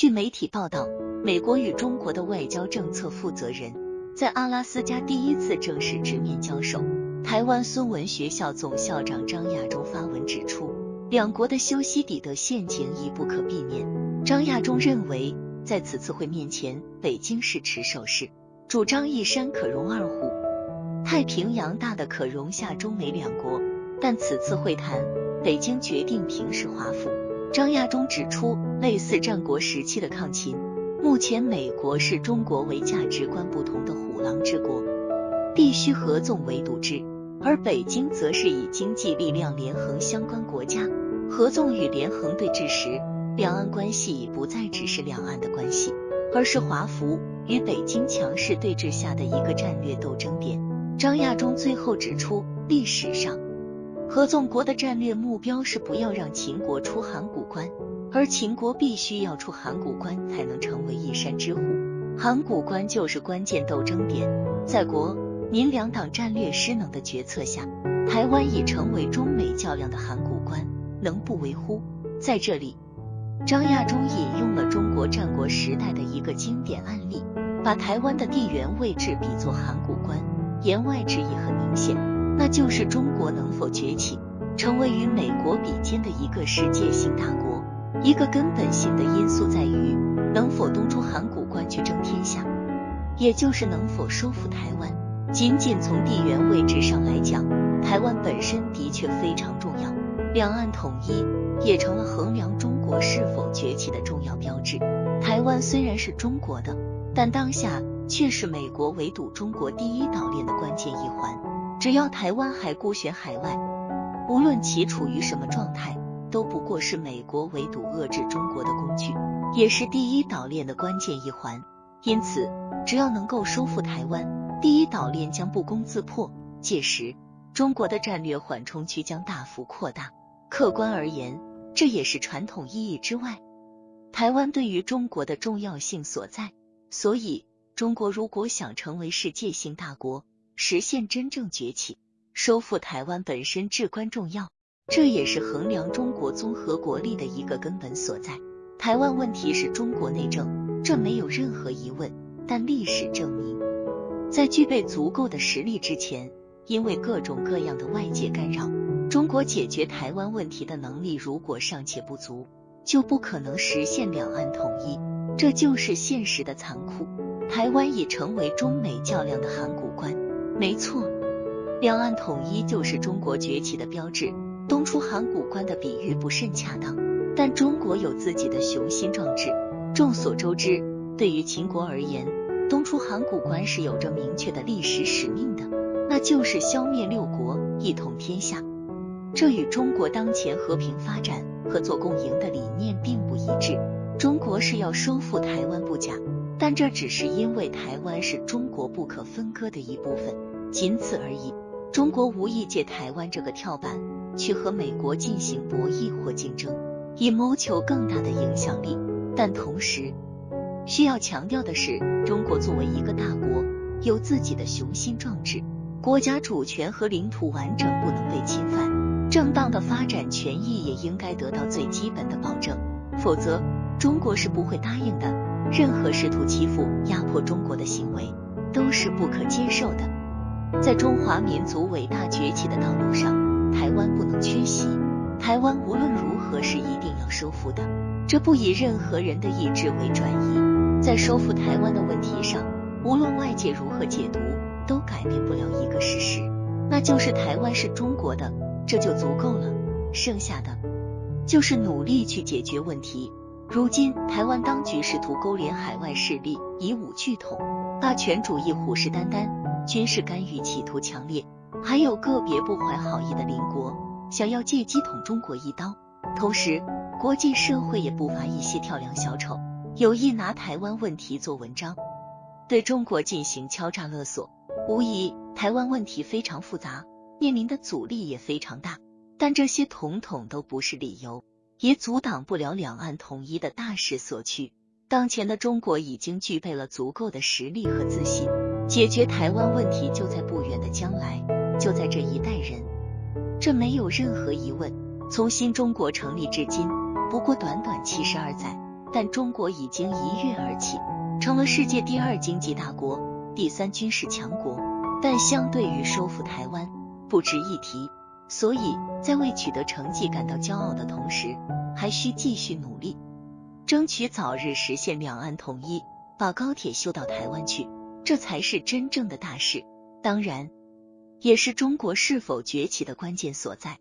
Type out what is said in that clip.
据媒体报道，美国与中国的外交政策负责人在阿拉斯加第一次正式直面交手。台湾孙文学校总校长张亚中发文指出，两国的修昔底德陷阱已不可避免。张亚中认为，在此次会面前，北京是持守式，主张一山可容二虎，太平洋大的可容下中美两国。但此次会谈，北京决定平视华府。张亚中指出，类似战国时期的抗秦，目前美国视中国为价值观不同的虎狼之国，必须合纵为堵之；而北京则是以经济力量连横相关国家，合纵与连横对峙时，两岸关系已不再只是两岸的关系，而是华府与北京强势对峙下的一个战略斗争点。张亚中最后指出，历史上。合纵国的战略目标是不要让秦国出函谷关，而秦国必须要出函谷关才能成为一山之虎。函谷关就是关键斗争点。在国民两党战略失能的决策下，台湾已成为中美较量的函谷关，能不为乎？在这里，张亚中引用了中国战国时代的一个经典案例，把台湾的地缘位置比作函谷关，言外之意很明显。那就是中国能否崛起，成为与美国比肩的一个世界性大国。一个根本性的因素在于能否东出函谷关去争天下，也就是能否收复台湾。仅仅从地缘位置上来讲，台湾本身的确非常重要，两岸统一也成了衡量中国是否崛起的重要标志。台湾虽然是中国的，但当下却是美国围堵中国第一岛链的关键一环。只要台湾还孤悬海外，无论其处于什么状态，都不过是美国围堵遏制中国的工具，也是第一岛链的关键一环。因此，只要能够收复台湾，第一岛链将不攻自破，届时中国的战略缓冲区将大幅扩大。客观而言，这也是传统意义之外，台湾对于中国的重要性所在。所以，中国如果想成为世界性大国，实现真正崛起，收复台湾本身至关重要，这也是衡量中国综合国力的一个根本所在。台湾问题是中国内政，这没有任何疑问。但历史证明，在具备足够的实力之前，因为各种各样的外界干扰，中国解决台湾问题的能力如果尚且不足，就不可能实现两岸统一。这就是现实的残酷。台湾已成为中美较量的函谷关。没错，两岸统一就是中国崛起的标志。东出函谷关的比喻不甚恰当，但中国有自己的雄心壮志。众所周知，对于秦国而言，东出函谷关是有着明确的历史使命的，那就是消灭六国，一统天下。这与中国当前和平发展、合作共赢的理念并不一致。中国是要收复台湾不假，但这只是因为台湾是中国不可分割的一部分。仅此而已。中国无意借台湾这个跳板去和美国进行博弈或竞争，以谋求更大的影响力。但同时需要强调的是，中国作为一个大国，有自己的雄心壮志，国家主权和领土完整不能被侵犯，正当的发展权益也应该得到最基本的保证。否则，中国是不会答应的。任何试图欺负、压迫中国的行为都是不可接受的。在中华民族伟大崛起的道路上，台湾不能缺席。台湾无论如何是一定要收复的，这不以任何人的意志为转移。在收复台湾的问题上，无论外界如何解读，都改变不了一个事实，那就是台湾是中国的，这就足够了。剩下的就是努力去解决问题。如今，台湾当局试图勾连海外势力，以武拒统，霸权主义虎视眈眈。军事干预企图强烈，还有个别不怀好意的邻国想要借机捅中国一刀。同时，国际社会也不乏一些跳梁小丑，有意拿台湾问题做文章，对中国进行敲诈勒索。无疑，台湾问题非常复杂，面临的阻力也非常大。但这些统统都不是理由，也阻挡不了两岸统一的大势所趋。当前的中国已经具备了足够的实力和自信。解决台湾问题就在不远的将来，就在这一代人，这没有任何疑问。从新中国成立至今，不过短短七十二载，但中国已经一跃而起，成了世界第二经济大国、第三军事强国。但相对于收复台湾，不值一提。所以在为取得成绩感到骄傲的同时，还需继续努力，争取早日实现两岸统一，把高铁修到台湾去，这才是真正的大事。当然，也是中国是否崛起的关键所在。